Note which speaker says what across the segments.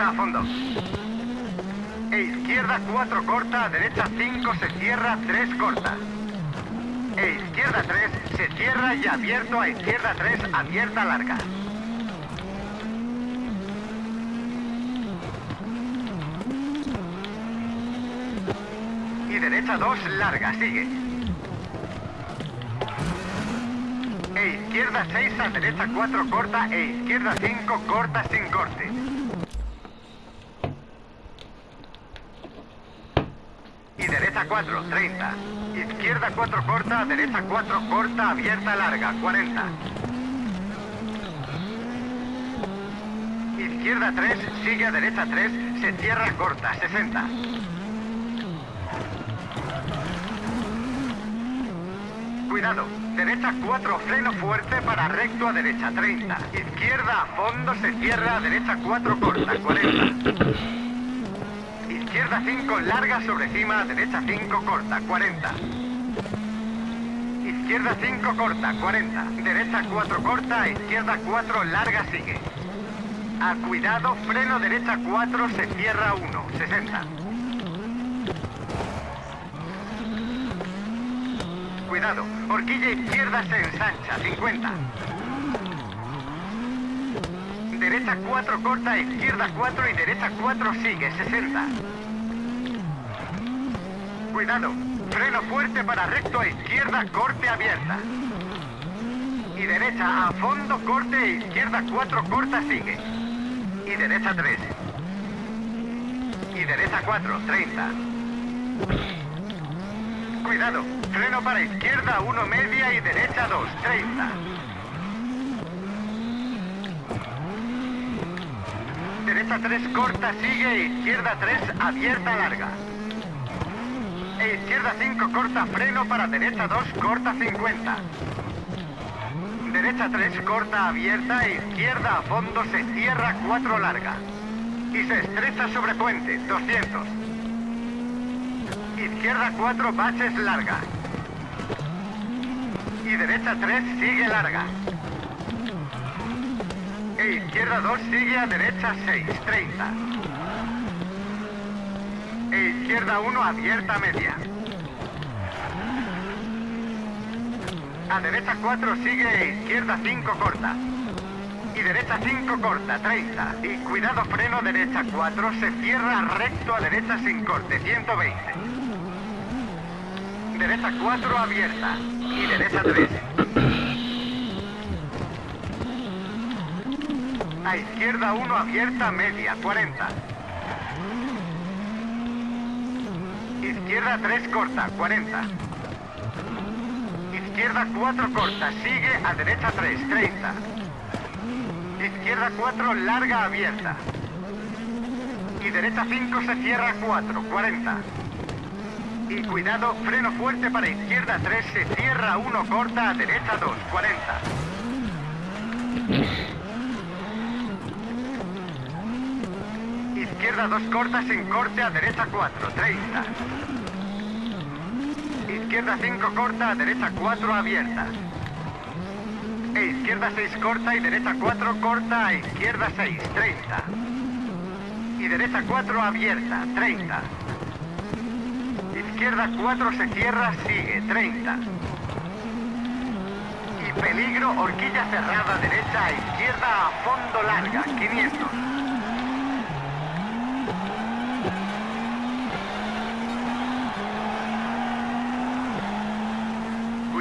Speaker 1: A fondo. E izquierda 4 corta, derecha 5 se cierra, 3 corta. E izquierda 3 se cierra y abierto a izquierda 3, abierta larga. Y derecha 2, larga, sigue. E izquierda 6 a derecha 4 corta e izquierda 5 corta sin corte. Y derecha 4, 30. Izquierda 4 corta, derecha 4 corta, abierta larga, 40. Izquierda 3, sigue a derecha 3, se cierra corta, 60. Cuidado, derecha 4, freno fuerte para recto a derecha, 30. Izquierda a fondo, se cierra a derecha 4 corta, 40. Izquierda 5, larga sobre cima, derecha 5, corta, 40. Izquierda 5, corta, 40. Derecha 4, corta, izquierda 4, larga, sigue. A cuidado, freno derecha 4, se cierra 1, 60. Cuidado, horquilla izquierda se ensancha, 50. Derecha 4 corta, izquierda 4 y derecha 4 sigue, 60. Cuidado, freno fuerte para recto a izquierda, corte abierta. Y derecha a fondo, corte e izquierda 4 corta sigue. Y derecha 3. Y derecha 4, 30. Cuidado, freno para izquierda 1 media y derecha 2, 30. Derecha 3 corta, sigue, izquierda 3 abierta larga. E izquierda 5 corta, freno para derecha 2 corta 50. Derecha 3 corta abierta, e izquierda a fondo se cierra 4 larga. Y se estrecha sobre puente, 200. Izquierda 4 baches larga. Y derecha 3 sigue larga. E izquierda 2 sigue a derecha 6, 30. E izquierda 1 abierta media. A derecha 4 sigue e izquierda 5 corta. Y derecha 5 corta, 30. Y cuidado freno derecha 4, se cierra recto a derecha sin corte, 120. Derecha 4 abierta. Y derecha 3. A izquierda 1 abierta media, 40. Izquierda 3 corta, 40. Izquierda 4 corta, sigue a derecha 3, 30. Izquierda 4 larga abierta. Y derecha 5 se cierra 4, 40. Y cuidado, freno fuerte para izquierda 3, se cierra 1 corta a derecha 2, 40. Izquierda 2 corta sin corte a derecha 4, 30. Izquierda 5 corta a derecha 4 abierta. E e izquierda 6 corta y derecha 4 corta a izquierda 6, 30. Y derecha 4 abierta, 30. Izquierda 4 se cierra, sigue, 30. Y peligro, horquilla cerrada, derecha a izquierda a fondo larga, 500.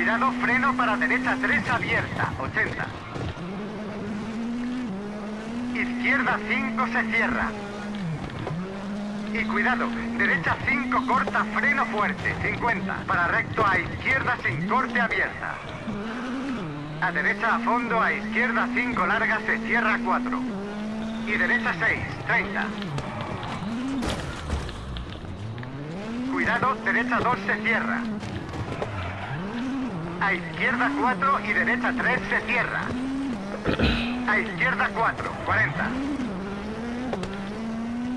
Speaker 1: Cuidado, freno para derecha 3 abierta, 80. Izquierda 5 se cierra. Y cuidado, derecha 5 corta, freno fuerte, 50. Para recto a izquierda sin corte abierta. A derecha a fondo, a izquierda 5 larga, se cierra 4. Y derecha 6, 30. Cuidado, derecha 2 se cierra. A izquierda 4 y derecha 3 se cierra. A izquierda 4, 40.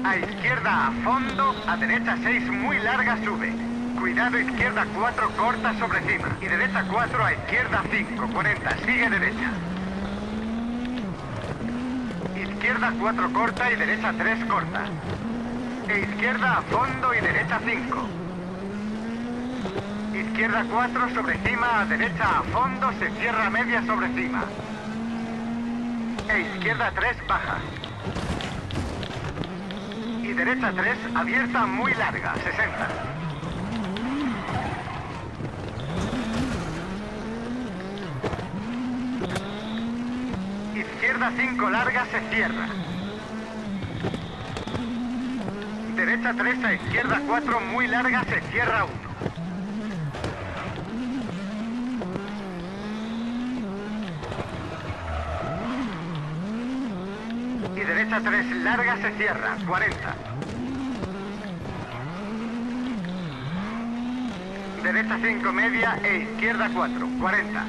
Speaker 1: A izquierda a fondo, a derecha 6 muy larga sube. Cuidado izquierda 4 corta sobre cima. Y derecha 4 a izquierda 5, 40. Sigue derecha. Izquierda 4 corta y derecha 3 corta. E izquierda a fondo y derecha 5. Izquierda 4 sobre cima, a derecha a fondo, se cierra media sobre cima. E izquierda 3 baja. Y derecha 3 abierta muy larga, 60. Izquierda 5 larga se cierra. Derecha 3 a izquierda 4 muy larga se cierra 1. Y derecha 3 larga se cierra, 40. Derecha 5 media e izquierda 4, 40.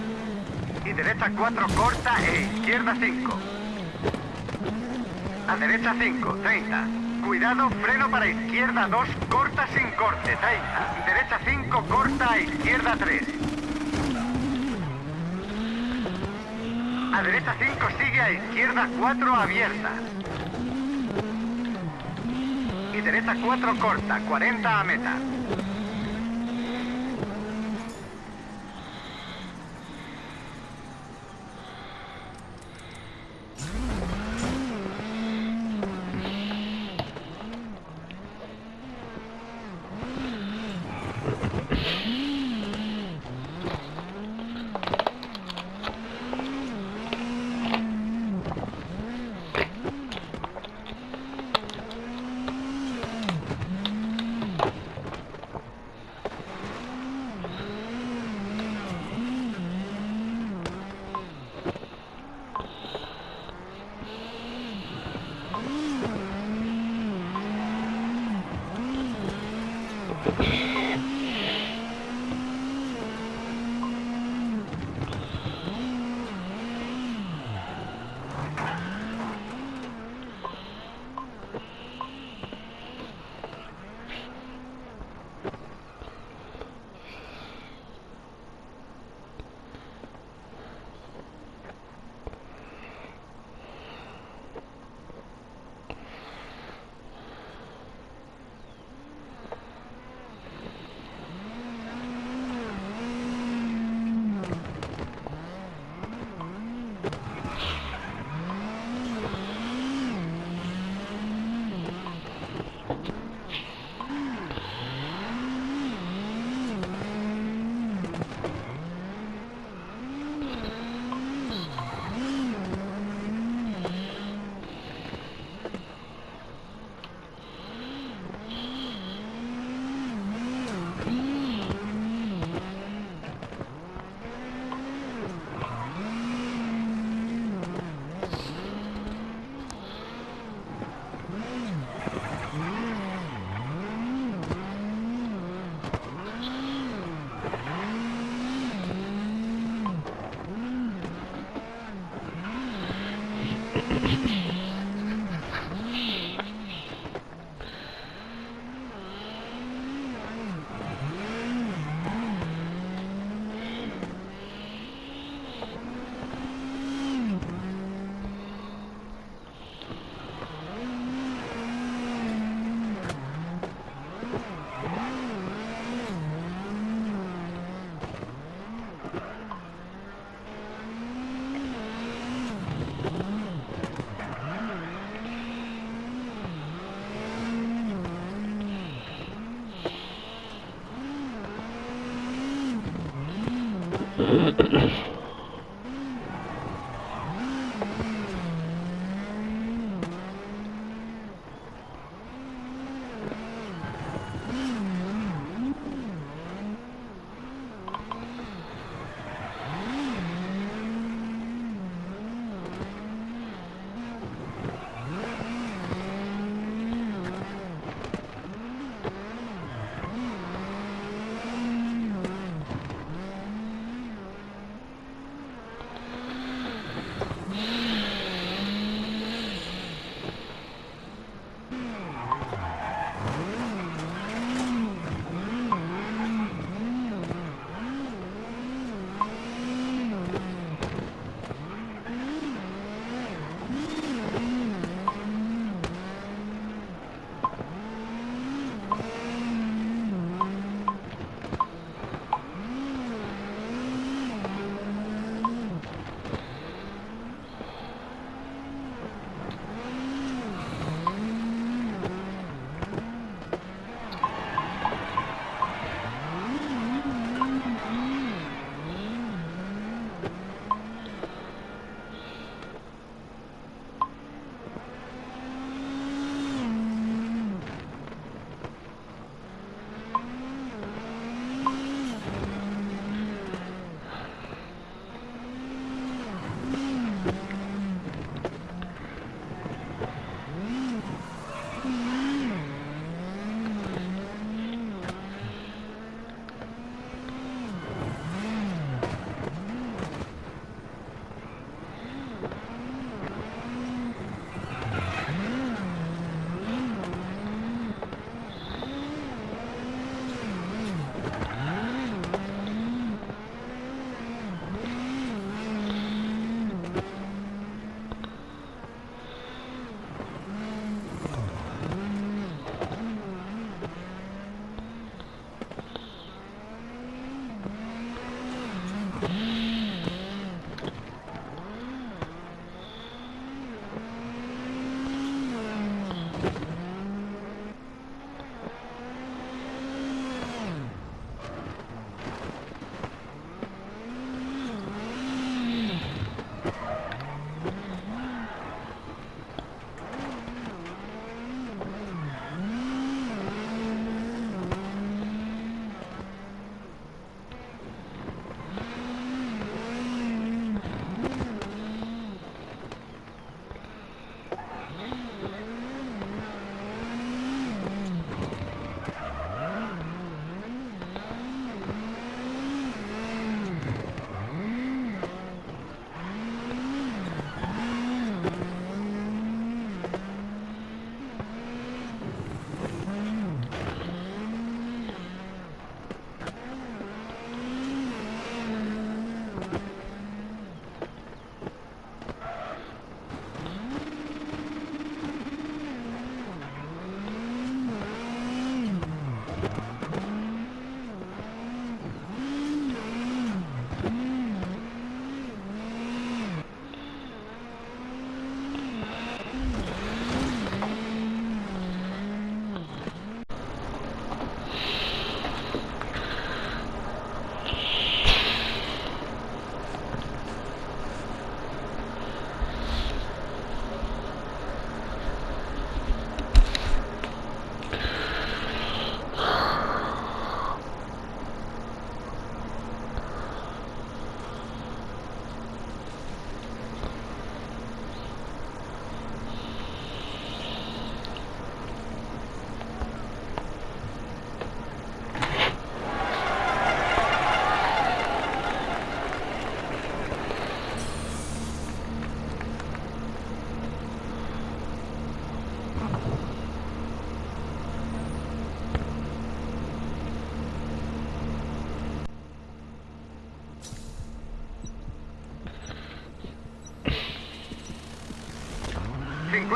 Speaker 1: Y derecha 4 corta e izquierda 5. A derecha 5, 30. Cuidado, freno para izquierda 2, corta sin corte, 30. Derecha 5, corta a izquierda 3. A derecha 5 sigue a izquierda 4 abierta. Derecha 4 corta, 40 a meta. Thank you.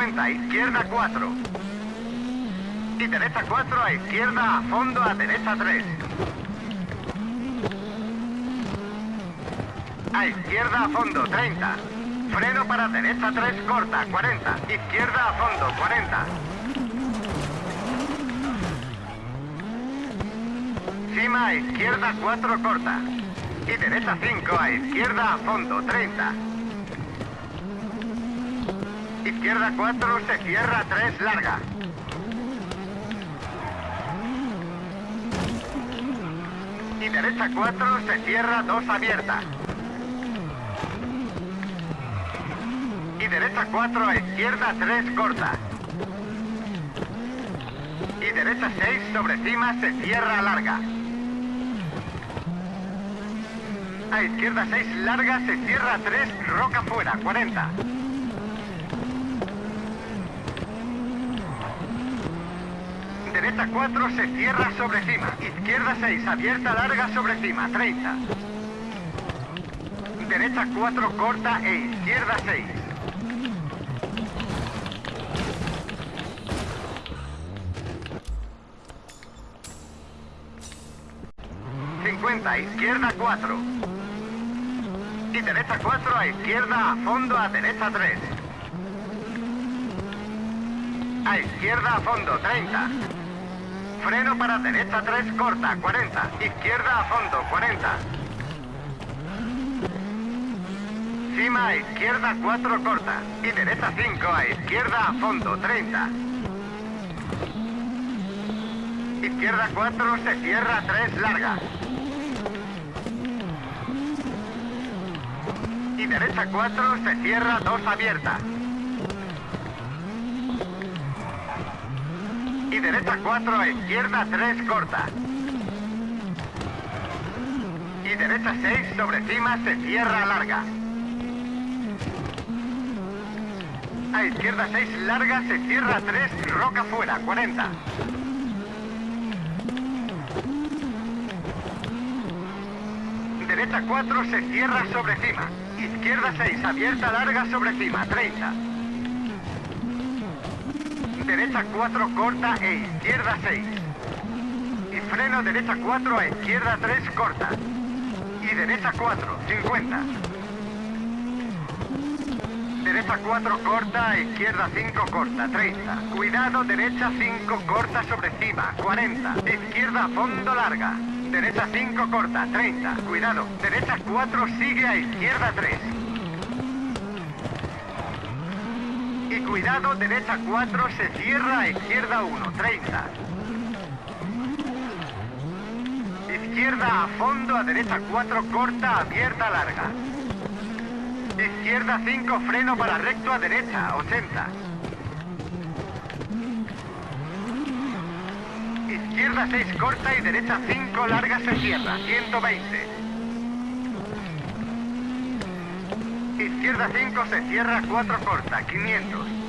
Speaker 1: 50, izquierda 4. Y derecha 4, a izquierda, a fondo, a derecha 3. A izquierda, a fondo, 30. Freno para derecha 3, corta, 40. Izquierda, a fondo, 40. Cima, a izquierda 4, corta. Y derecha 5 a izquierda a fondo, 30. Izquierda 4, se cierra 3, larga. Y derecha 4, se cierra 2, abierta. Y derecha 4, a izquierda 3, corta. Y derecha 6, sobre cima, se cierra larga. A izquierda 6, larga, se cierra 3, roca fuera, 40. Derecha 4, se cierra sobre cima. Izquierda 6, abierta, larga, sobre cima, 30. Derecha 4, corta e izquierda 6. izquierda 4. Y derecha 4 a izquierda a fondo a derecha 3. A izquierda a fondo 30. Freno para derecha 3 corta 40. Izquierda a fondo 40. Cima a izquierda 4 corta. Y derecha 5 a izquierda a fondo 30. Izquierda 4 se cierra 3 larga. Y derecha 4 se cierra 2 abierta. Y derecha 4 a izquierda 3 corta. Y derecha 6 sobre cima se cierra larga. A izquierda 6 larga se cierra 3 roca fuera 40. Derecha 4 se cierra sobre cima. Izquierda 6, abierta larga sobre cima, 30. Derecha 4, corta e izquierda 6. Y freno derecha 4 a izquierda 3, corta. Y derecha 4, 50. Derecha 4, corta a izquierda 5, corta, 30. Cuidado, derecha 5, corta sobre cima, 40. Izquierda fondo larga. Derecha 5 corta, 30. Cuidado. Derecha 4 sigue a izquierda 3. Y cuidado, derecha 4 se cierra izquierda 1, 30. Izquierda a fondo, a derecha 4 corta, abierta larga. Izquierda 5 freno para recto a derecha, 80. Izquierda 6 corta y derecha 5 larga se cierra, 120. Izquierda 5 se cierra, 4 corta, 500.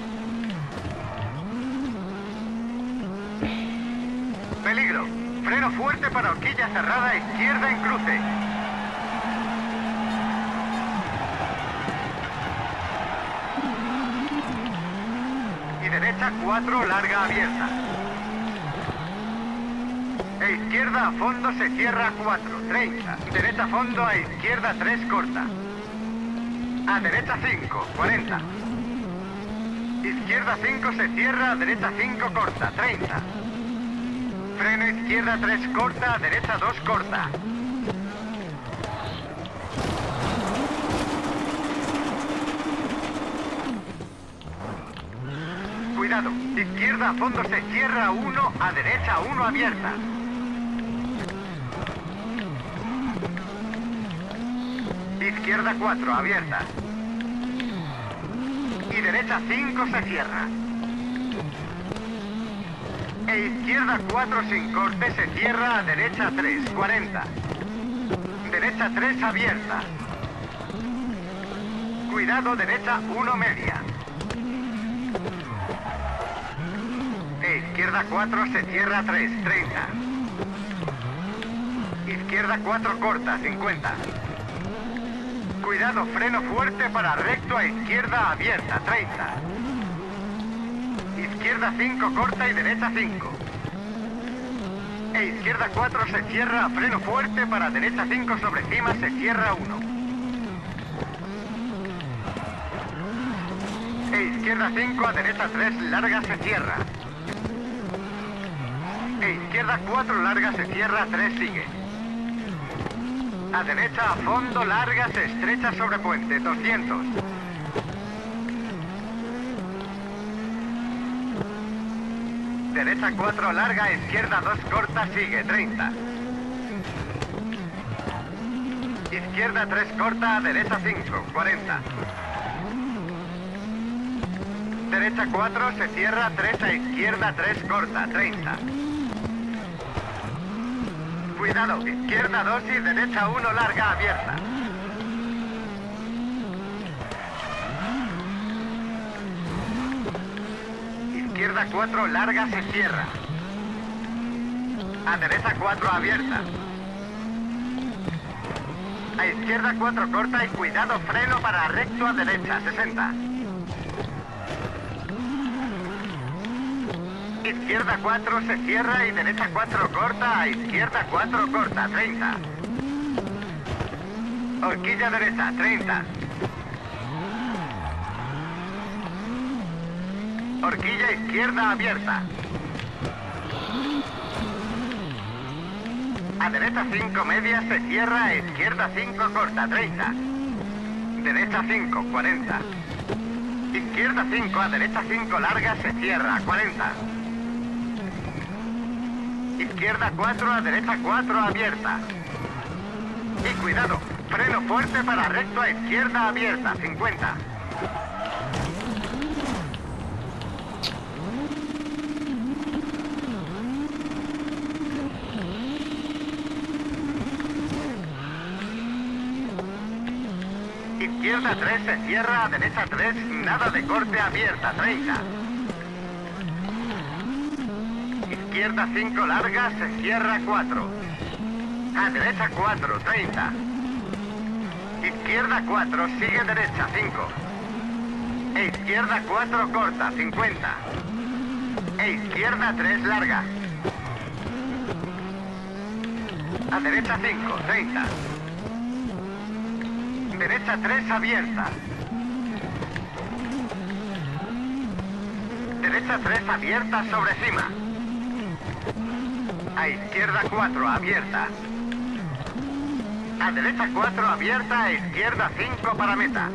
Speaker 1: Peligro. Freno fuerte para horquilla cerrada, izquierda en cruce. Y derecha 4 larga abierta. E izquierda a fondo se cierra 4, 30. Derecha a fondo a izquierda 3 corta. A derecha 5, 40. Izquierda 5 se cierra, derecha 5 corta, 30. Freno izquierda 3 corta, derecha 2 corta. Cuidado, izquierda a fondo se cierra 1, a derecha 1 abierta. Izquierda 4, abierta. Y derecha 5 se cierra. E izquierda 4 sin corte se cierra a derecha 3, 40. Derecha 3 abierta. Cuidado, derecha 1 media. E izquierda 4 se cierra 3, 30. Izquierda 4 corta, 50. Cuidado, freno fuerte para recto a izquierda abierta, 30. Izquierda 5 corta y derecha 5. E izquierda 4 se cierra, freno fuerte para derecha 5 sobre cima se cierra 1. E izquierda 5 a derecha 3 larga se cierra. E izquierda 4 larga se cierra, 3 sigue. A derecha a fondo, largas, estrechas sobre puente, 200. Derecha 4, larga, izquierda 2, corta, sigue, 30. Izquierda 3, corta, derecha 5, 40. Derecha 4, se cierra, 3 a izquierda 3, corta, 30. Cuidado, izquierda 2 y derecha 1, larga, abierta. Izquierda 4, larga, se cierra. A derecha 4, abierta. A izquierda 4, corta y cuidado, freno para recto a derecha, 60. Izquierda 4 se cierra y derecha 4 corta, a izquierda 4 corta, 30. Horquilla derecha, 30. Horquilla izquierda abierta. A derecha 5 media se cierra, a izquierda 5 corta, 30. Derecha 5, 40. Izquierda 5, a derecha 5 larga se cierra, 40. Izquierda 4, a derecha 4 abierta. Y cuidado, freno fuerte para recto a izquierda abierta, 50. Izquierda 3 se cierra, a derecha 3, nada de corte abierta, 30. Izquierda 5 larga, se cierra 4. A derecha 4, 30. Izquierda 4, sigue derecha 5. E izquierda 4 corta, 50. E izquierda 3 larga. A derecha 5, 30. Derecha 3 abierta. Derecha 3 abierta sobre cima. A izquierda 4 abierta. A derecha 4 abierta, a izquierda 5 para meta.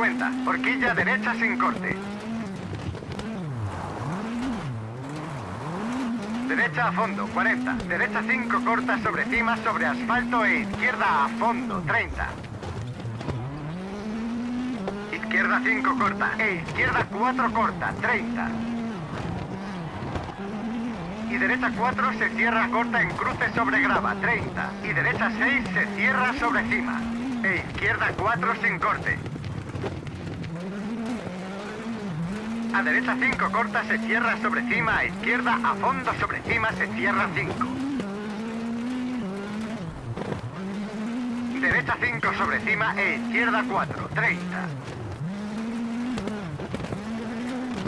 Speaker 1: 50. Horquilla derecha sin corte. Derecha a fondo, 40. Derecha 5 corta sobre cima, sobre asfalto e izquierda a fondo, 30. Izquierda 5 corta e izquierda 4 corta, 30. Y derecha 4 se cierra corta en cruce sobre grava, 30. Y derecha 6 se cierra sobre cima. E izquierda 4 sin corte. A derecha 5 corta se cierra sobre cima, a izquierda a fondo sobre cima se cierra 5. Derecha 5 sobre cima e izquierda 4, 30.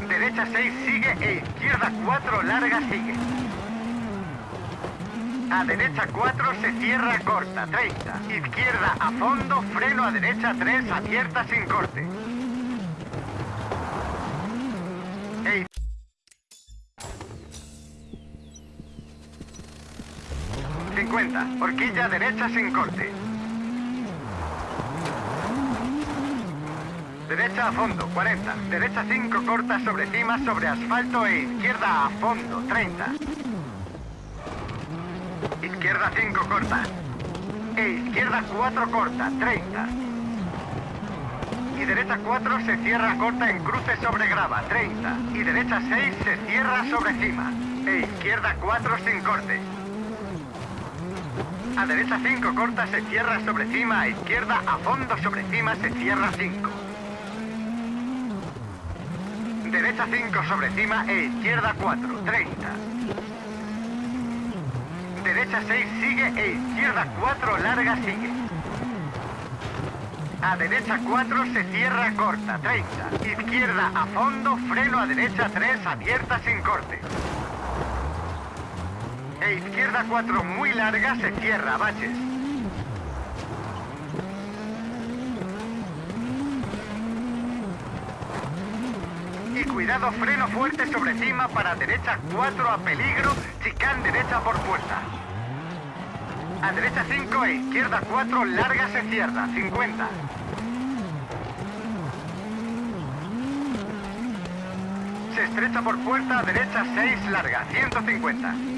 Speaker 1: Derecha 6 sigue e izquierda 4 larga sigue. A derecha 4 se cierra corta, 30. Izquierda a fondo, freno a derecha 3 abierta sin corte. 50. Horquilla derecha sin corte. Derecha a fondo, 40. Derecha 5 corta sobre cima, sobre asfalto e izquierda a fondo, 30. Izquierda 5 corta. E izquierda 4 corta, 30. Y derecha 4 se cierra corta en cruce sobre grava, 30. Y derecha 6 se cierra sobre cima. E izquierda 4 sin corte. A derecha 5 corta se cierra sobre cima, a izquierda a fondo sobre cima se cierra 5. Derecha 5 sobre cima e izquierda 4, 30. Derecha 6 sigue e izquierda 4 larga sigue. A derecha 4 se cierra corta, 30. Izquierda a fondo, freno a derecha 3 abierta sin corte. E izquierda 4 muy larga se cierra, baches. Y cuidado, freno fuerte sobre cima para derecha 4 a peligro, chicán derecha por puerta. A derecha 5 e izquierda 4 larga se cierra, 50. Se estrecha por puerta derecha 6 larga, 150.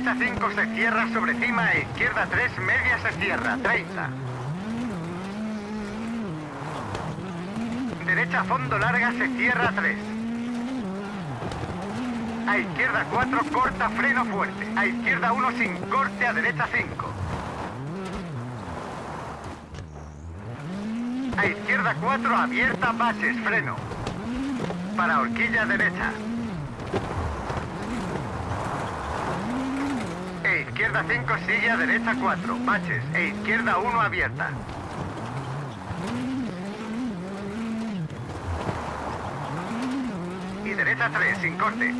Speaker 1: Derecha 5 se cierra sobre cima e izquierda 3 media se cierra, 30. Derecha fondo larga se cierra 3. A izquierda 4 corta freno fuerte. A izquierda 1 sin corte a derecha 5. A izquierda 4 abierta bases freno. Para horquilla derecha. E izquierda 5 sigue a derecha 4, baches. E izquierda 1 abierta. Y derecha 3 sin corte.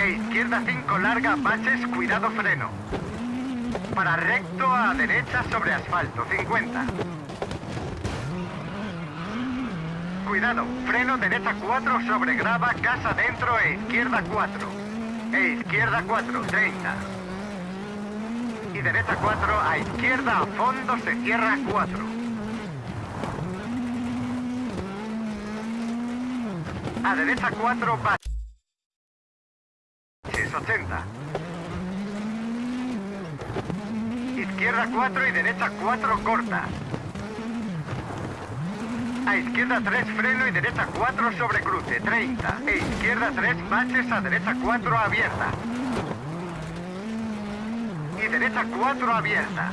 Speaker 1: E izquierda 5 larga, baches, cuidado freno. Para recto a derecha sobre asfalto, 50. Cuidado, freno derecha 4 sobre grava, casa dentro e izquierda 4. E izquierda 4, 30. Y derecha 4, a izquierda a fondo se cierra 4. A derecha 4, baches 80. Izquierda 4 y derecha 4 corta. A izquierda 3 freno y derecha 4 sobre cruce, 30. E izquierda 3 baches a derecha 4 abierta. Y derecha 4 abierta.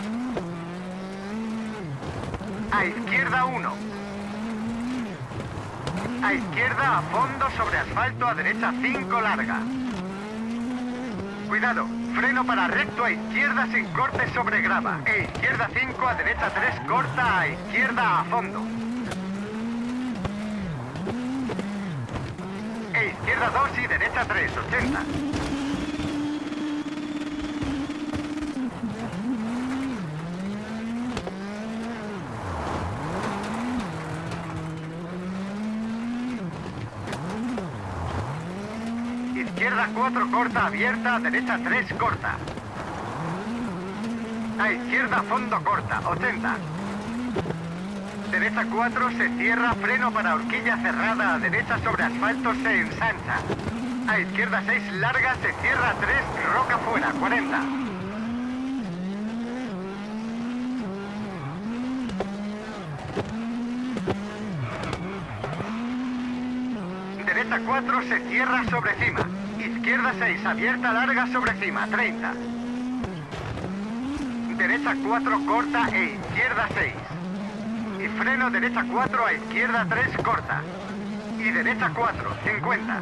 Speaker 1: A izquierda 1. A izquierda a fondo sobre asfalto a derecha 5 larga. Cuidado, freno para recto a izquierda sin corte sobre grava. E izquierda 5 a derecha 3 corta a izquierda a fondo. E izquierda 2 y derecha 3, 80. Izquierda 4 corta abierta, derecha 3 corta. A izquierda, fondo corta, 80. Derecha 4 se cierra, freno para horquilla cerrada, a derecha sobre asfalto se ensancha. A izquierda 6 larga, se cierra 3, roca fuera, 40. Derecha 4 se cierra sobre cima. Izquierda 6, abierta larga sobre cima, 30. Derecha 4 corta e izquierda 6. Freno derecha 4 a izquierda 3 corta. Y derecha 4, 50.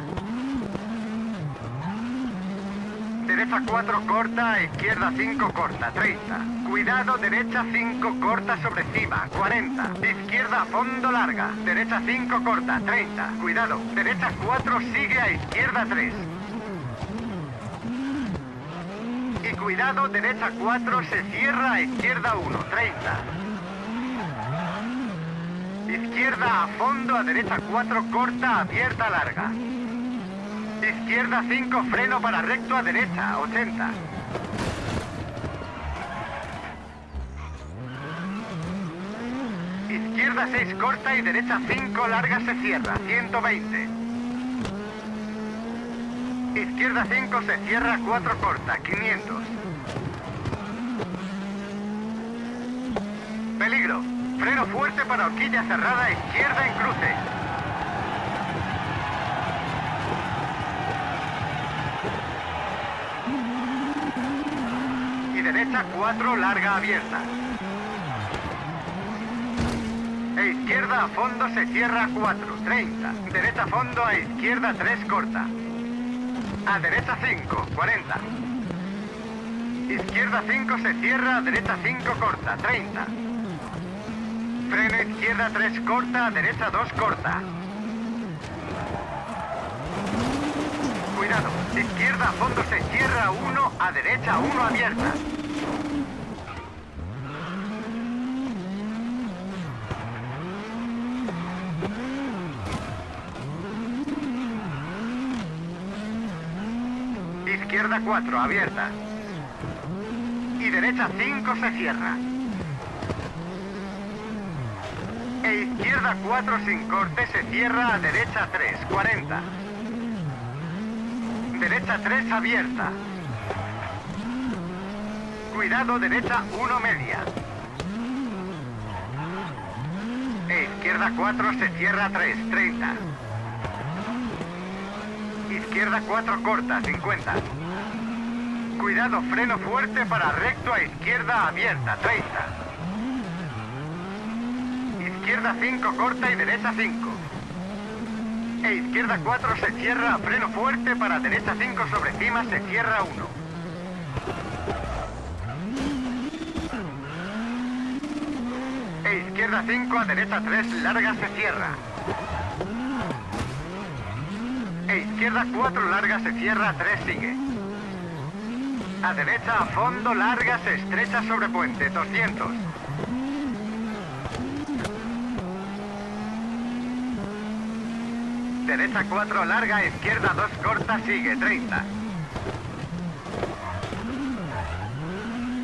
Speaker 1: Derecha 4 corta, a izquierda 5 corta, 30. Cuidado, derecha 5 corta sobre cima, 40. Izquierda fondo larga, derecha 5 corta, 30. Cuidado, derecha 4 sigue a izquierda 3. Y cuidado, derecha 4 se cierra a izquierda 1, 30. Izquierda a fondo, a derecha 4 corta, abierta larga. Izquierda 5, freno para recto a derecha, 80. Izquierda 6 corta y derecha 5 larga se cierra, 120. Izquierda 5 se cierra, 4 corta, 500. Peligro. Freno fuerte para horquilla cerrada, izquierda en cruce. Y derecha 4 larga abierta. E izquierda a fondo se cierra 4, 30. Derecha a fondo a izquierda 3 corta. A derecha 5, 40. Izquierda 5 se cierra, derecha 5 corta, 30. Freno izquierda 3 corta, derecha 2 corta. Cuidado, izquierda a fondo se cierra 1, a derecha 1 abierta. Izquierda 4, abierta. Y derecha 5 se cierra. Izquierda 4 sin corte se cierra a derecha 3, 40. Derecha 3 abierta. Cuidado, derecha 1 media. E izquierda 4 se cierra 3, 30. Izquierda 4 corta, 50. Cuidado, freno fuerte para recto a izquierda abierta, 30. Izquierda 5 corta y derecha 5. E izquierda 4 se cierra, freno fuerte para derecha 5 sobre cima se cierra 1. E izquierda 5 a derecha 3 larga se cierra. E izquierda 4 larga se cierra, 3 sigue. A derecha a fondo larga se estrecha sobre puente, 200. Derecha 4 larga, izquierda 2 corta, sigue, 30.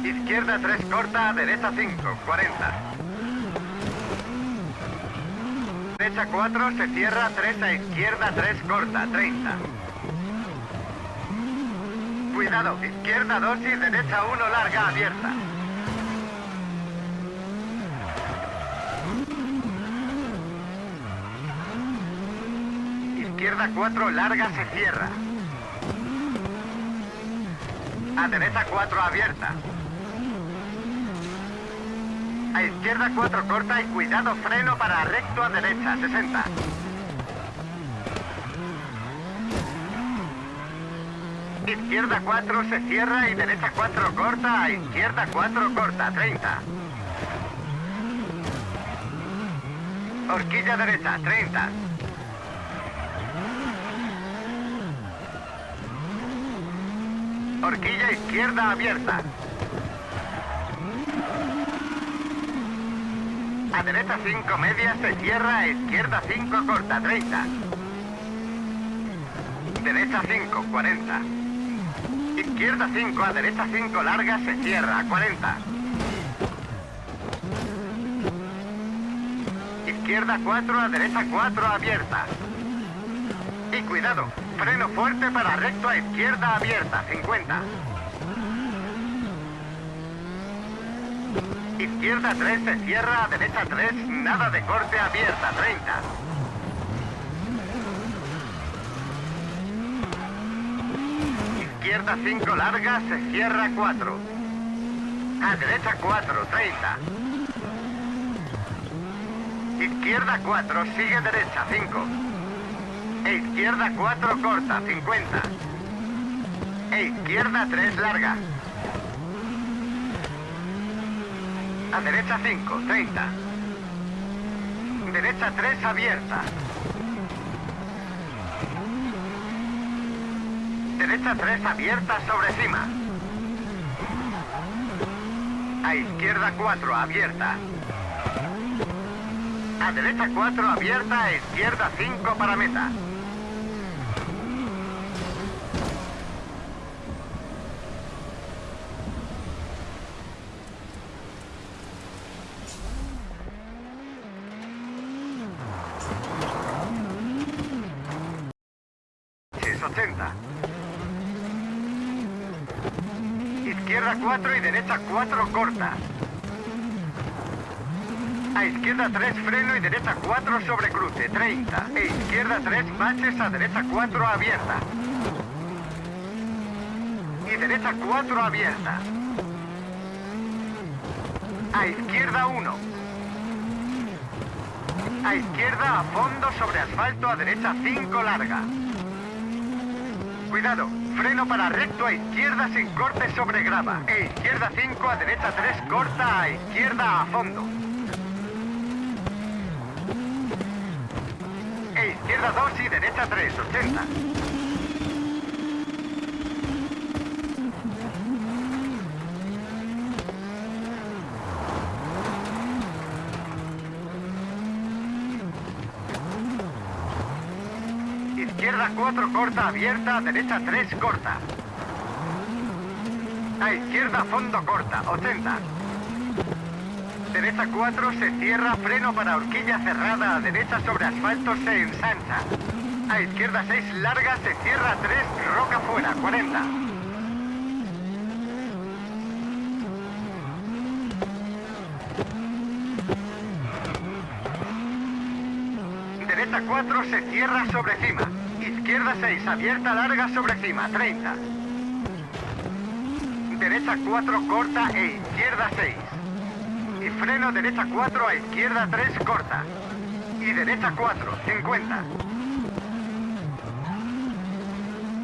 Speaker 1: Izquierda 3 corta, derecha 5, 40. Derecha 4 se cierra, 3 a izquierda, 3 corta, 30. Cuidado, izquierda 2 y derecha 1 larga abierta. Izquierda 4 larga se cierra. A derecha 4 abierta. A izquierda 4 corta y cuidado freno para recto a derecha 60. Izquierda 4 se cierra y derecha 4 corta, a izquierda 4 corta, 30. Horquilla derecha, 30. Horquilla izquierda abierta. A derecha 5 media, se cierra, a izquierda 5 corta, 30. Derecha 5, 40. Izquierda 5, a derecha 5 larga, se cierra, 40. Izquierda 4, a derecha 4 abierta. Y cuidado, freno fuerte para recto a izquierda abierta, 50. Izquierda 3 se cierra derecha 3, nada de corte abierta, 30. Izquierda 5 larga, se cierra 4. A derecha 4, 30. Izquierda 4, sigue derecha, 5. E izquierda 4, corta, 50. E izquierda 3, larga. A derecha 5, 30. Derecha 3, abierta. Derecha 3, abierta sobre cima. A izquierda 4, abierta. A derecha 4, abierta, a izquierda 5 para meta. Es 80. Izquierda 4 y derecha 4 corta. A izquierda 3 freno y derecha 4 sobre cruce, 30. E izquierda 3 baches a derecha 4 abierta. Y derecha 4 abierta. A izquierda 1. A izquierda a fondo sobre asfalto a derecha 5 larga. Cuidado, freno para recto a izquierda sin corte sobre grava. E izquierda 5 a derecha 3 corta a izquierda a fondo. E izquierda 2 y derecha 3, 80. Izquierda 4 corta abierta, derecha 3 corta. A izquierda fondo corta, 80. Derecha 4 se cierra, freno para horquilla cerrada, a derecha sobre asfalto se ensancha. A izquierda 6 larga, se cierra 3, roca fuera, 40. Derecha 4 se cierra sobre cima. Izquierda 6, abierta larga sobre cima, 30. Derecha 4 corta e izquierda 6. Y freno derecha 4 a izquierda 3 corta. Y derecha 4, 50.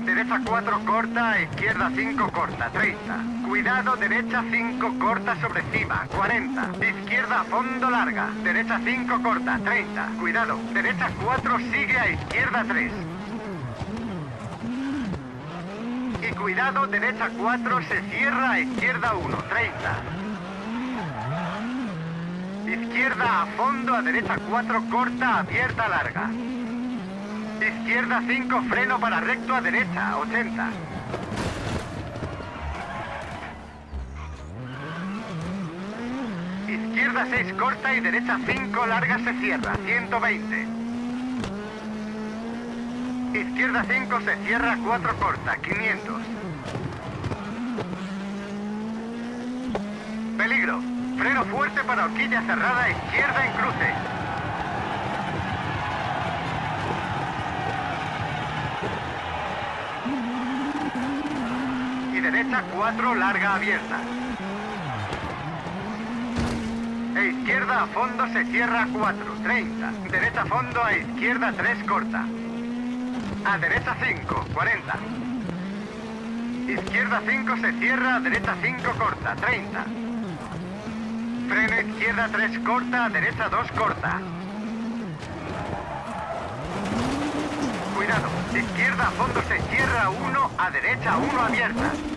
Speaker 1: Derecha 4 corta a izquierda 5 corta, 30. Cuidado, derecha 5 corta sobre cima, 40. Izquierda a fondo larga. Derecha 5 corta, 30. Cuidado, derecha 4 sigue a izquierda 3. Y cuidado, derecha 4 se cierra izquierda 1, 30. Izquierda a fondo, a derecha 4 corta, abierta larga. Izquierda 5 freno para recto a derecha, 80. Izquierda 6 corta y derecha 5 larga se cierra, 120. Izquierda 5 se cierra, 4 corta, 500. Peligro. Freno fuerte para horquilla cerrada, izquierda en cruce. Y derecha 4, larga abierta. E izquierda a fondo se cierra 4, 30. Derecha a fondo a izquierda 3, corta. A derecha 5, 40. Izquierda 5 se cierra, a derecha 5 corta, 30. Freno izquierda 3 corta, a derecha 2 corta. Cuidado, izquierda a fondo se cierra 1, a derecha 1 abierta.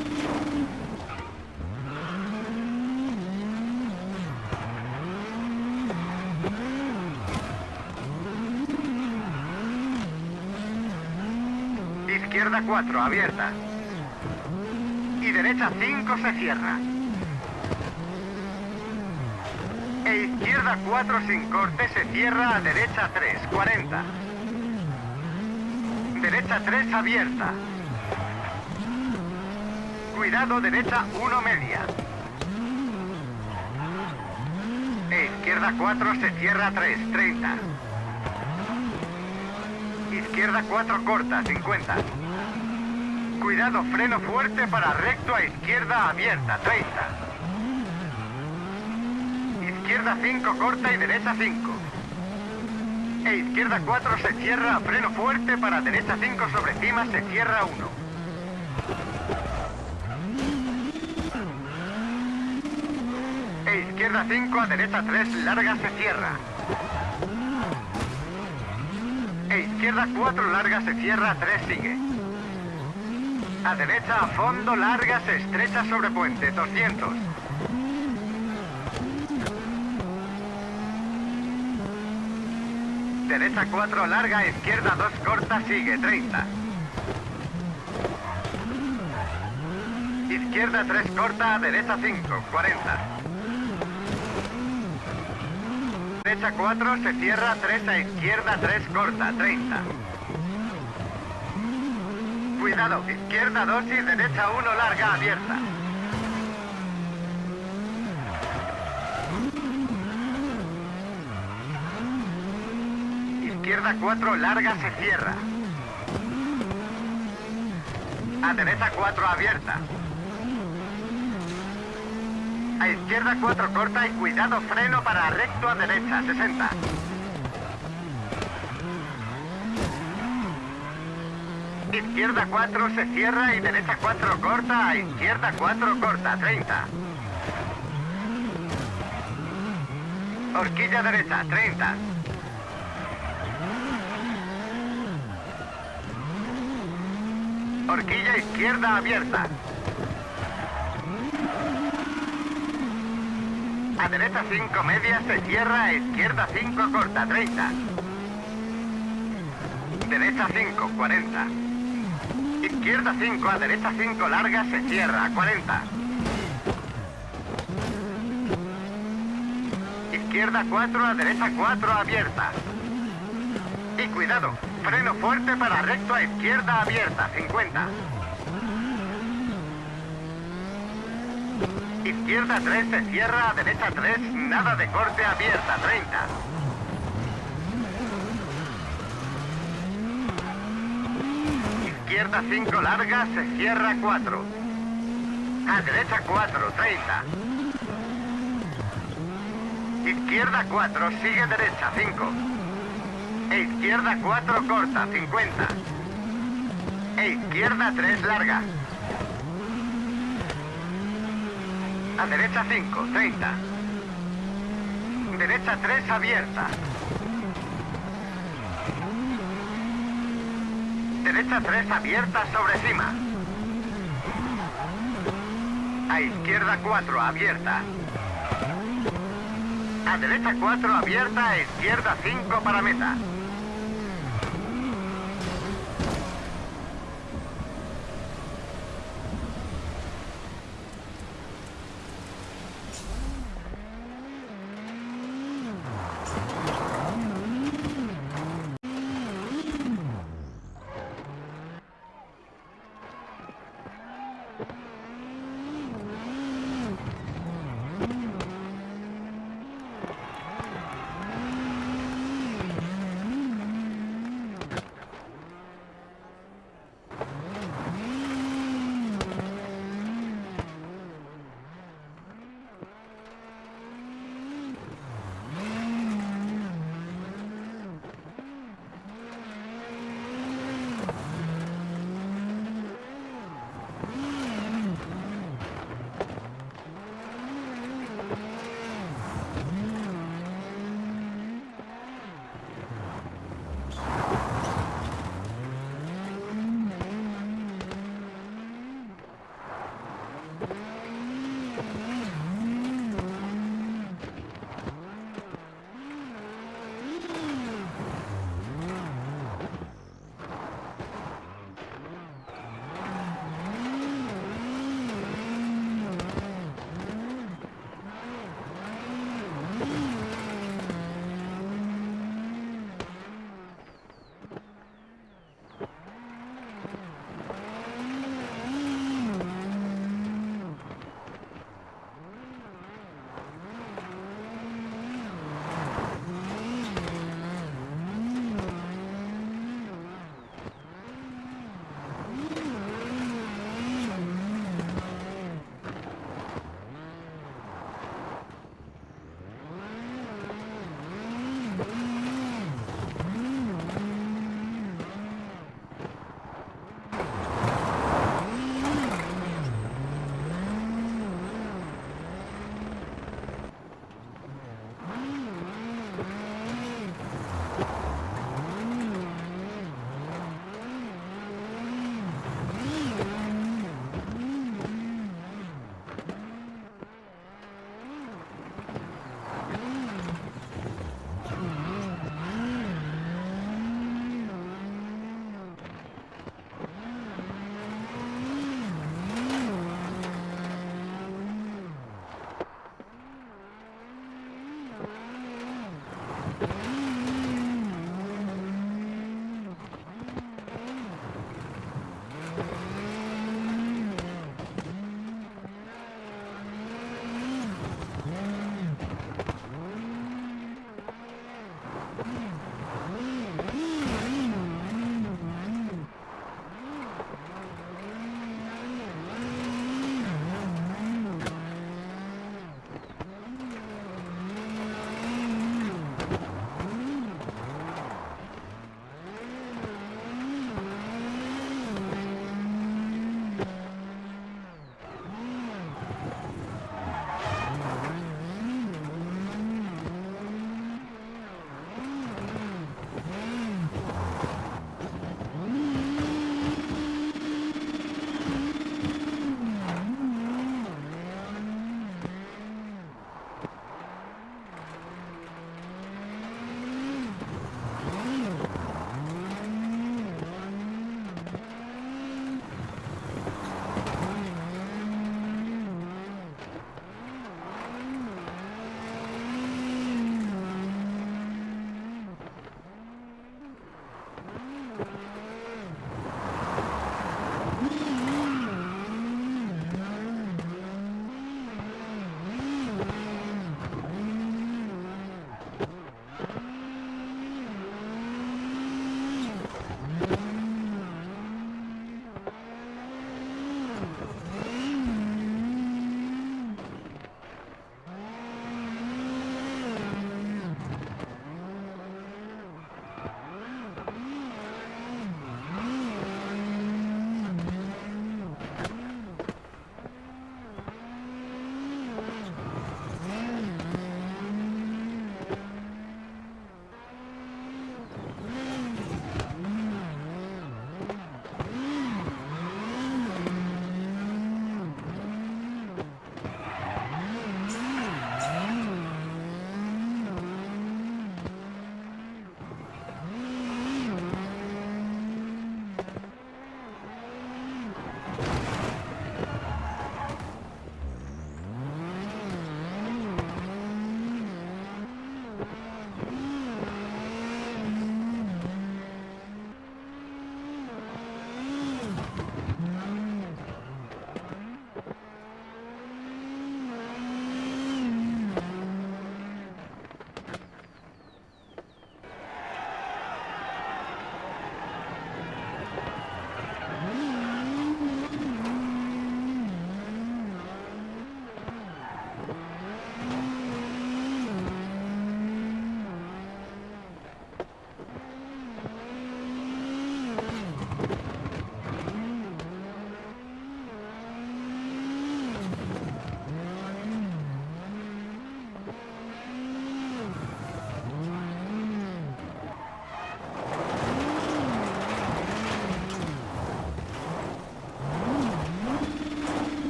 Speaker 1: Izquierda 4, abierta. Y derecha 5 se cierra. E izquierda 4 sin corte se cierra a derecha 3, 40. Derecha 3 abierta. Cuidado, derecha 1 media. E izquierda 4 se cierra 3, 30. Izquierda 4 corta, 50. Cuidado, freno fuerte para recto a izquierda abierta, 30. Izquierda 5 corta y derecha 5. E izquierda 4 se cierra, freno fuerte para derecha 5 sobre cima se cierra 1. E izquierda 5 a derecha 3 larga se cierra. E izquierda 4 larga se cierra, 3 sigue. A derecha a fondo larga se estrecha sobre puente, 200. Derecha 4 larga, izquierda 2 corta, sigue, 30. Izquierda 3 corta, derecha 5, 40. Derecha 4 se cierra, 3 a izquierda 3 corta, 30. Cuidado, izquierda 2 y derecha 1 larga abierta. Izquierda 4 larga se cierra. A derecha 4 abierta. A izquierda 4 corta y cuidado freno para recto a derecha 60. Izquierda 4 se cierra y derecha 4 corta, izquierda 4 corta, 30. Horquilla derecha, 30. Horquilla izquierda abierta. A derecha 5 media se cierra, a izquierda 5 corta, 30. Derecha 5, 40. Izquierda 5, a derecha 5 larga, se cierra, 40. Izquierda 4, a derecha 4 abierta. Y cuidado, freno fuerte para recto a izquierda abierta, 50. Izquierda 3 se cierra, a derecha 3, nada de corte abierta, 30. Izquierda 5 larga, se cierra 4. A derecha 4, 30. Izquierda 4, sigue derecha 5. E izquierda 4 corta, 50. E izquierda 3 larga. A derecha 5, 30. Derecha 3 abierta. Derecha 3 abierta sobre cima. A izquierda 4 abierta. A derecha 4 abierta, a izquierda 5 para meta.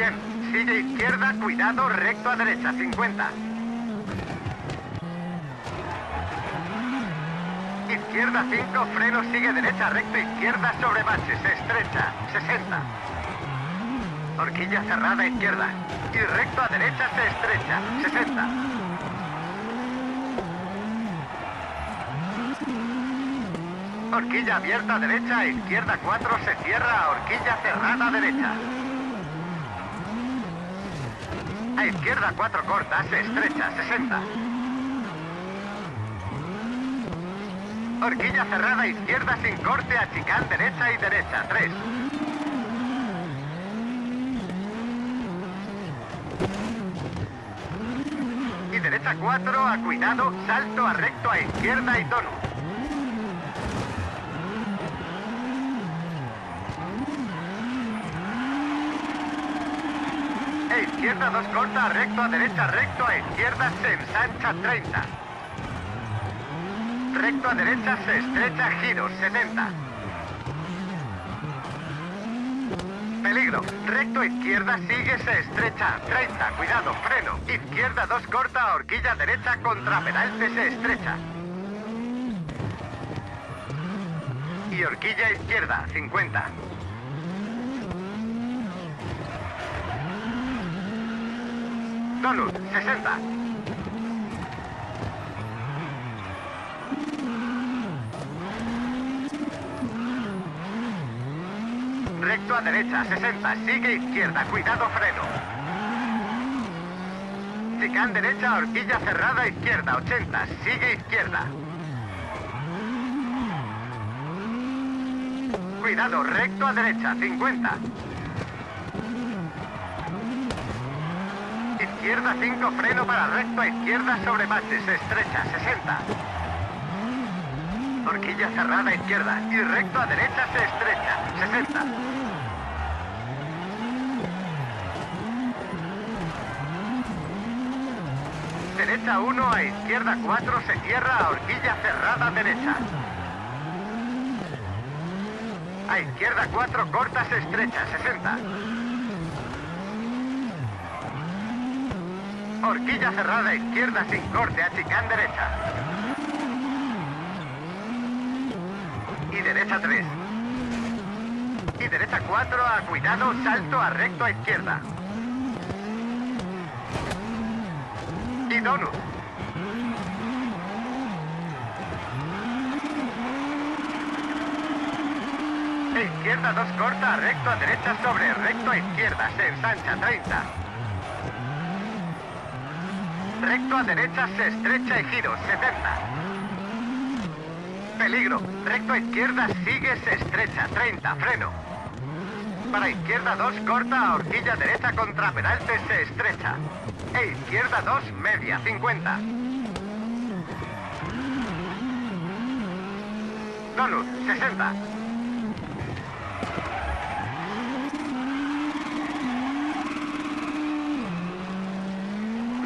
Speaker 1: 100. Sigue izquierda, cuidado, recto a derecha, 50. Izquierda 5, freno, sigue derecha, recto, izquierda sobre baches, estrecha, 60. Horquilla cerrada, izquierda. Y recto a derecha, se estrecha, 60. Horquilla abierta derecha, izquierda 4, se cierra, horquilla cerrada derecha. A izquierda 4 corta, se estrecha, 60. Horquilla cerrada, izquierda sin corte, a chicán derecha y derecha, 3. Y derecha 4, a cuidado, salto a recto a izquierda y tono. E izquierda 2 corta, recto a derecha, recto a izquierda, se ensancha 30. Recto a derecha, se estrecha, giros 70. Peligro. Recto izquierda, sigue, se estrecha. 30. Cuidado, freno. Izquierda 2 corta, horquilla derecha, contra pedalte, se estrecha. Y horquilla izquierda, 50. Donut, 60. Recto a derecha, 60. Sigue izquierda, cuidado, freno. Chicán derecha, horquilla cerrada, izquierda, 80. Sigue izquierda. Cuidado, recto a derecha, 50. Izquierda 5, freno para recto a izquierda sobre baches, estrecha, 60. Horquilla cerrada izquierda y recto a derecha se estrecha, 60. Derecha 1 a izquierda 4 se cierra a horquilla cerrada derecha. A izquierda 4 corta se estrecha, 60. Horquilla cerrada izquierda sin corte a chicán derecha. Y derecha 3. Y derecha 4 a cuidado, salto a recto a izquierda. Y donut. Izquierda 2 corta, recto a derecha sobre recto a izquierda, se ensancha 30. Recto a derecha se estrecha y giro, 70. Peligro. Recto a izquierda sigue, se estrecha, 30. Freno. Para izquierda 2 corta, a horquilla derecha contra pedalte se estrecha. E izquierda 2 media, 50. Donut, 60.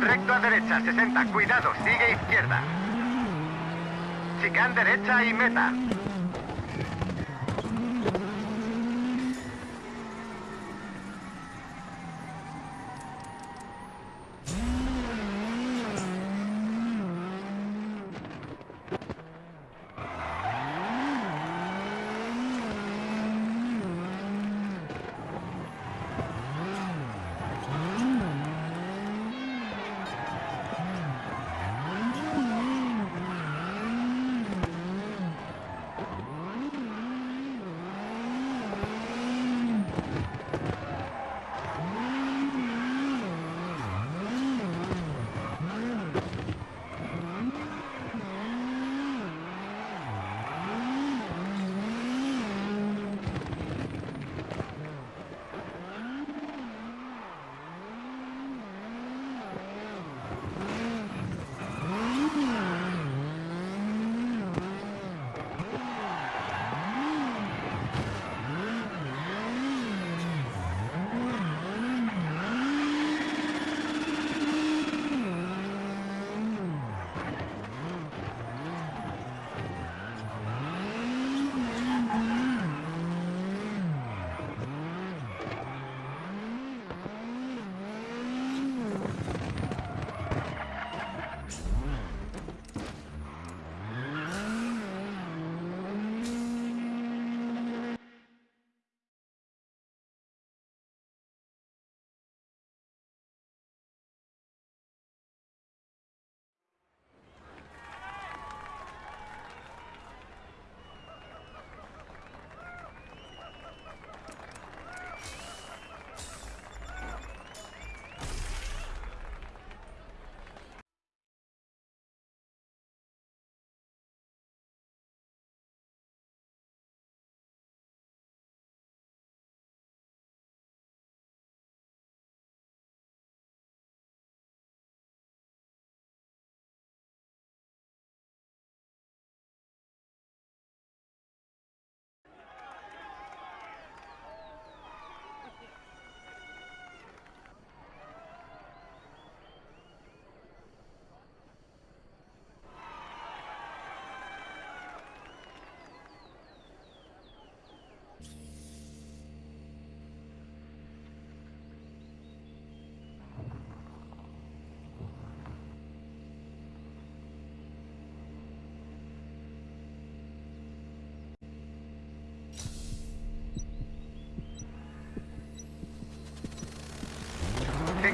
Speaker 1: Recto a derecha, 60. Cuidado, sigue izquierda. Chicán derecha y meta.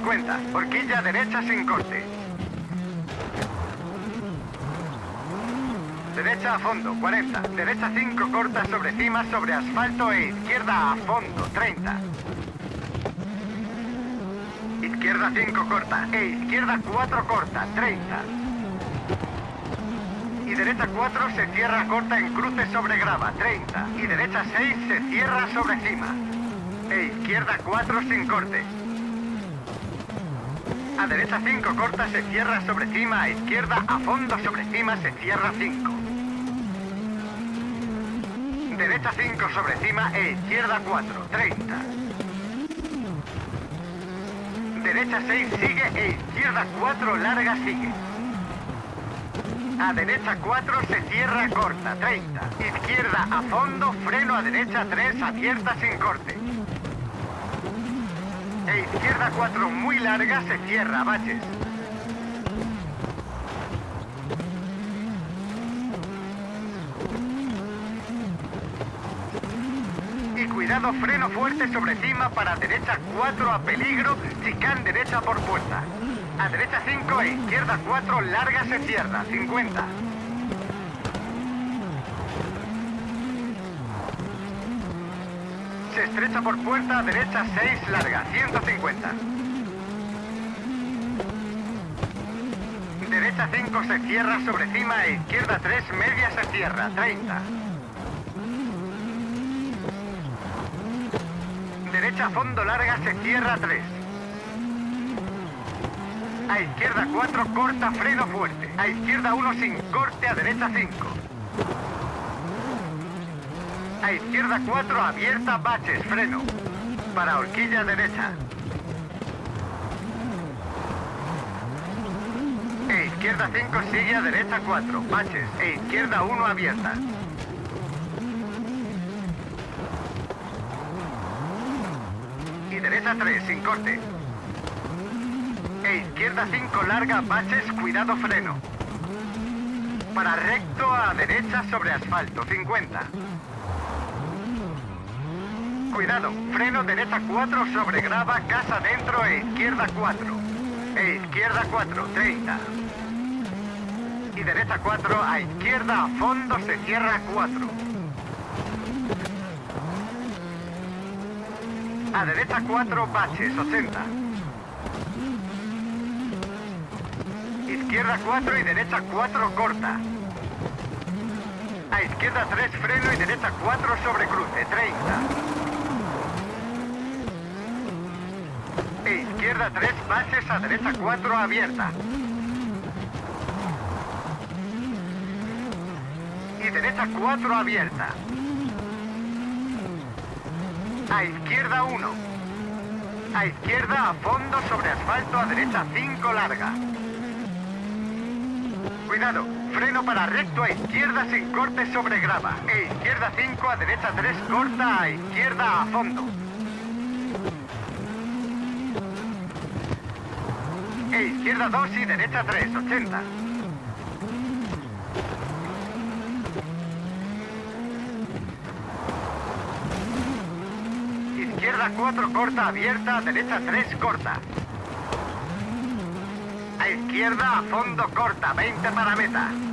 Speaker 1: 50. Horquilla derecha sin corte. Derecha a fondo, 40. Derecha 5 corta sobre cima sobre asfalto e izquierda a fondo, 30. Izquierda 5 corta e izquierda 4 corta, 30. Y derecha 4 se cierra corta en cruce sobre grava, 30. Y derecha 6 se cierra sobre cima. E izquierda 4 sin corte. A derecha 5 corta se cierra sobre cima, a izquierda a fondo sobre cima se cierra 5. Derecha 5 sobre cima e izquierda 4, 30. Derecha 6 sigue e izquierda 4 larga sigue. A derecha 4 se cierra corta, 30. Izquierda a fondo, freno a derecha 3 abierta sin corte. E izquierda 4 muy larga se cierra, baches. Y cuidado, freno fuerte sobre cima para derecha 4 a peligro, chicán derecha por puerta. A derecha 5 e izquierda 4 larga se cierra, 50. Se estrecha por puerta derecha 6 larga, 150. Derecha 5 se cierra sobre cima e izquierda 3 media se cierra, 30. Derecha fondo larga se cierra 3. A izquierda 4 corta freno fuerte. A izquierda 1 sin corte a derecha 5. Izquierda 4 abierta baches freno. Para horquilla derecha. E izquierda 5 sigue a derecha 4 baches. E izquierda 1 abierta. Y derecha 3 sin corte. E izquierda 5 larga, baches, cuidado freno. Para recto a derecha sobre asfalto, 50. Cuidado, freno derecha 4 sobre grava, casa dentro e izquierda 4. E izquierda 4, 30. Y derecha 4 a izquierda a fondo se cierra 4. A derecha 4 baches, 80. Izquierda 4 y derecha 4 corta. A izquierda 3 freno y derecha 4 sobre cruce, 30. E izquierda 3 bases a derecha 4 abierta. Y derecha 4 abierta. A izquierda 1. A izquierda a fondo sobre asfalto a derecha 5 larga. Cuidado, freno para recto a izquierda sin corte sobre grava. E izquierda 5 a derecha 3 corta a izquierda a fondo. Izquierda 2 y derecha 3, 80. Izquierda 4 corta abierta, derecha 3 corta. A izquierda a fondo corta, 20 para meta.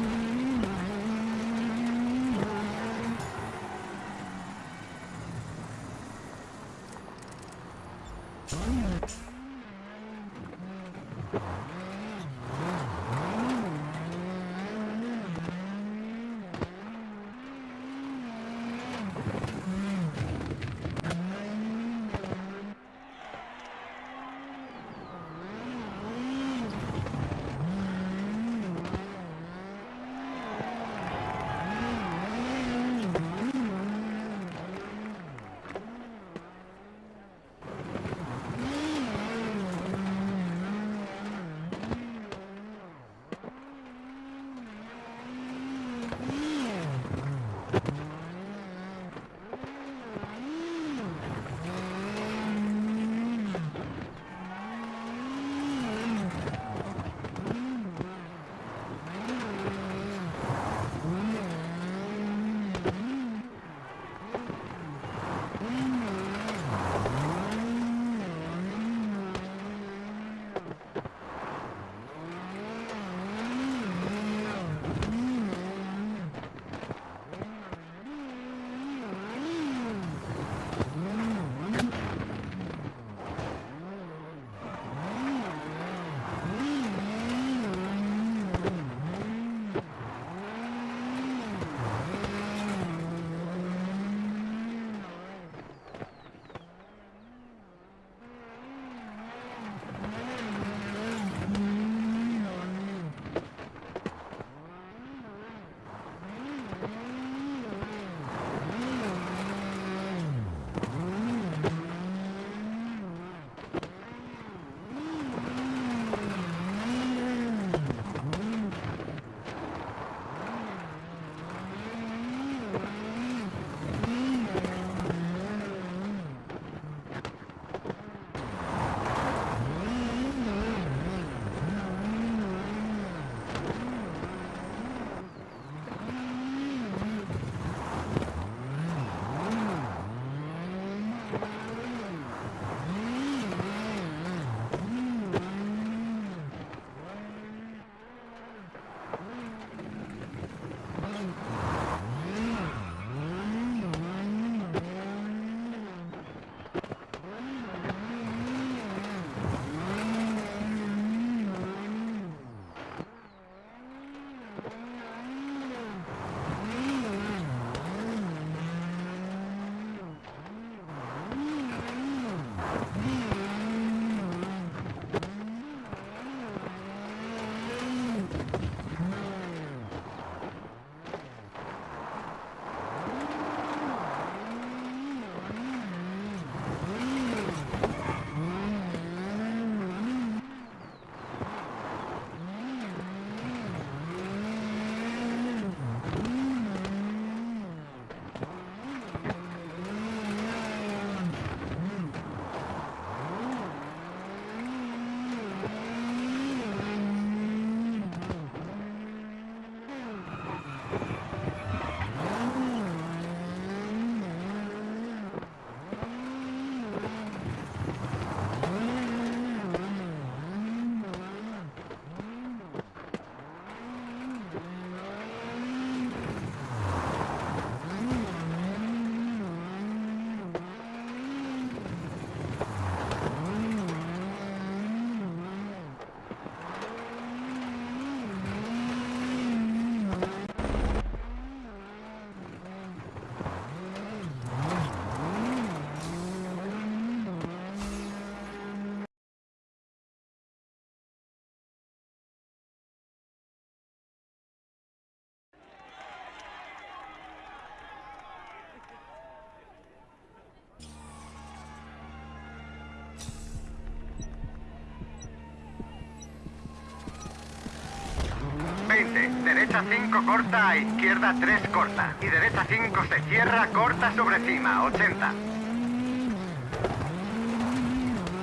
Speaker 1: Derecha 5 corta, a izquierda 3 corta. Y derecha 5 se cierra, corta sobre cima, 80.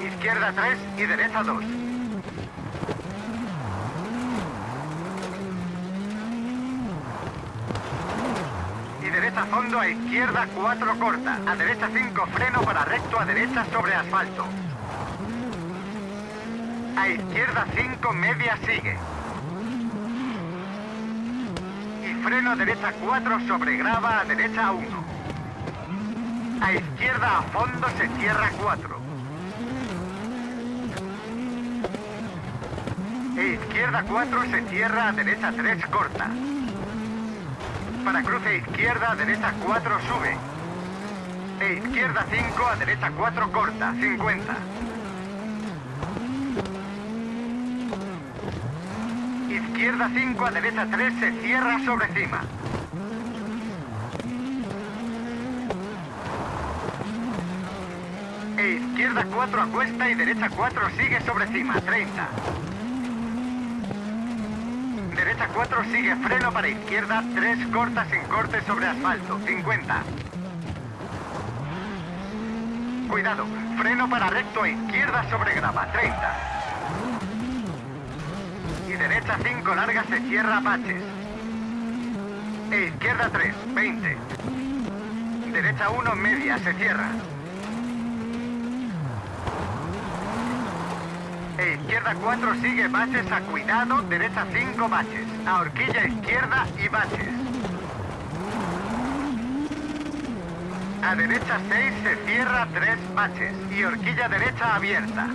Speaker 1: Izquierda 3 y derecha 2. Y derecha fondo a izquierda 4 corta. A derecha 5 freno para recto a derecha sobre asfalto. A izquierda 5 media sigue. Y freno a derecha 4 sobre grava a derecha 1. A izquierda a fondo se cierra 4. E izquierda 4 se cierra a derecha 3 corta. Para cruce izquierda a derecha 4 sube. E izquierda 5 a derecha 4 corta, 50. Izquierda 5 a derecha 3 se cierra sobre cima. E izquierda 4 a cuesta y derecha 4 sigue sobre cima, 30. Derecha 4 sigue freno para izquierda, 3 corta sin corte sobre asfalto, 50. Cuidado, freno para recto a izquierda sobre grava, 30. Derecha 5 larga se cierra baches. E izquierda 3, 20. Derecha 1 media se cierra. E izquierda 4 sigue baches a cuidado, derecha 5 baches. A horquilla izquierda y baches. A derecha 6 se cierra 3 baches y horquilla derecha abierta.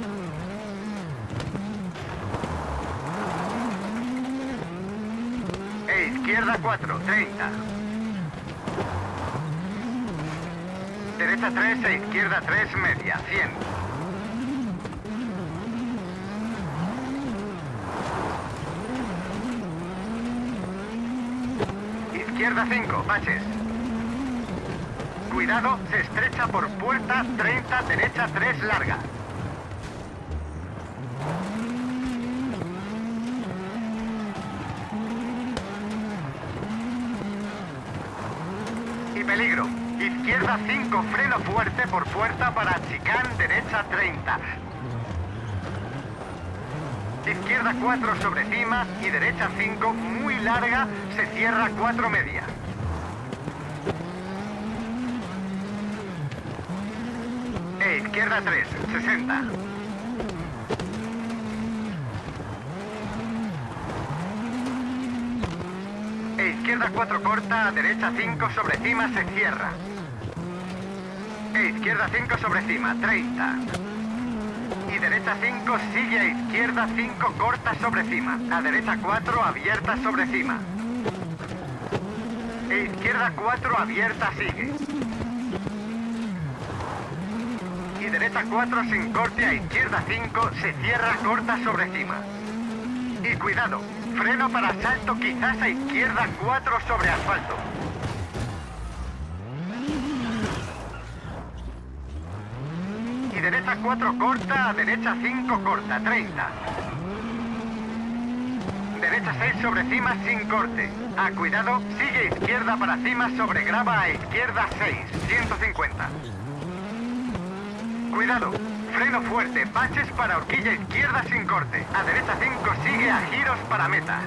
Speaker 1: E izquierda 4, 30. Derecha 3 e izquierda 3 media, 100. Izquierda 5, baches. Cuidado, se estrecha por puerta 30, derecha 3 larga. Y peligro. Izquierda 5, freno fuerte por puerta para chicán, derecha 30. Izquierda 4 sobre cima y derecha 5 muy larga, se cierra 4 media. E izquierda 3, 60. E izquierda 4 corta, derecha 5 sobre cima se cierra. Izquierda 5 sobre cima, 30. Y derecha 5 sigue a izquierda 5 corta sobre cima. A derecha 4 abierta sobre cima. E izquierda 4 abierta sigue. Y derecha 4 sin corte a izquierda 5 se cierra corta sobre cima. Y cuidado, freno para salto quizás a izquierda 4 sobre asfalto. Y derecha 4 corta, a derecha 5 corta, 30. Derecha 6 sobre cima sin corte. Ah, cuidado, sigue izquierda para cima sobre grava a izquierda 6, 150. Cuidado, freno fuerte, baches para horquilla izquierda sin corte. A derecha 5 sigue a giros para meta.